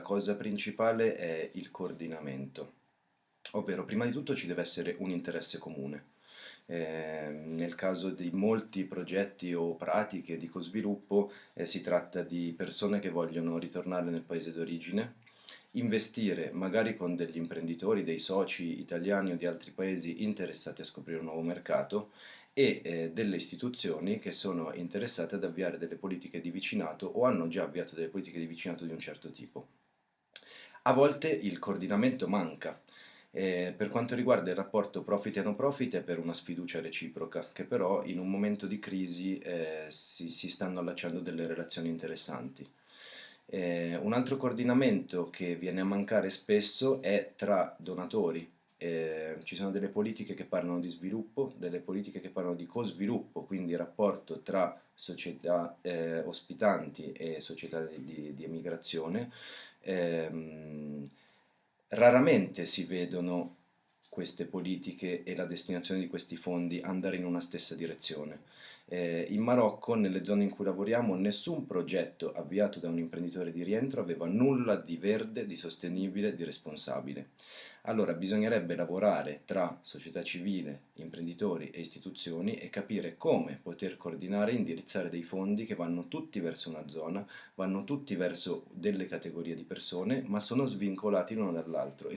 cosa principale è il coordinamento, ovvero prima di tutto ci deve essere un interesse comune. Eh, nel caso di molti progetti o pratiche di cosviluppo eh, si tratta di persone che vogliono ritornare nel paese d'origine, investire magari con degli imprenditori, dei soci italiani o di altri paesi interessati a scoprire un nuovo mercato e eh, delle istituzioni che sono interessate ad avviare delle politiche di vicinato o hanno già avviato delle politiche di vicinato di un certo tipo. A volte il coordinamento manca, eh, per quanto riguarda il rapporto profit e no profit è per una sfiducia reciproca, che però in un momento di crisi eh, si, si, stanno allacciando delle relazioni interessanti. Eh, un altro coordinamento che viene a mancare spesso è tra donatori. Eh, ci sono delle politiche che parlano di sviluppo, delle politiche che parlano di co-sviluppo, quindi rapporto tra società eh, ospitanti e società di, di emigrazione. Ehm, Raramente si vedono queste politiche e la destinazione di questi fondi andare in una stessa direzione. Eh, in Marocco, nelle zone in cui lavoriamo, nessun progetto avviato da un imprenditore di rientro aveva nulla di verde, di sostenibile, di responsabile. Allora bisognerebbe lavorare tra società civile, imprenditori e istituzioni e capire come poter coordinare e indirizzare dei fondi che vanno tutti verso una zona, vanno tutti verso delle categorie di persone, ma sono svincolati l'uno dall'altro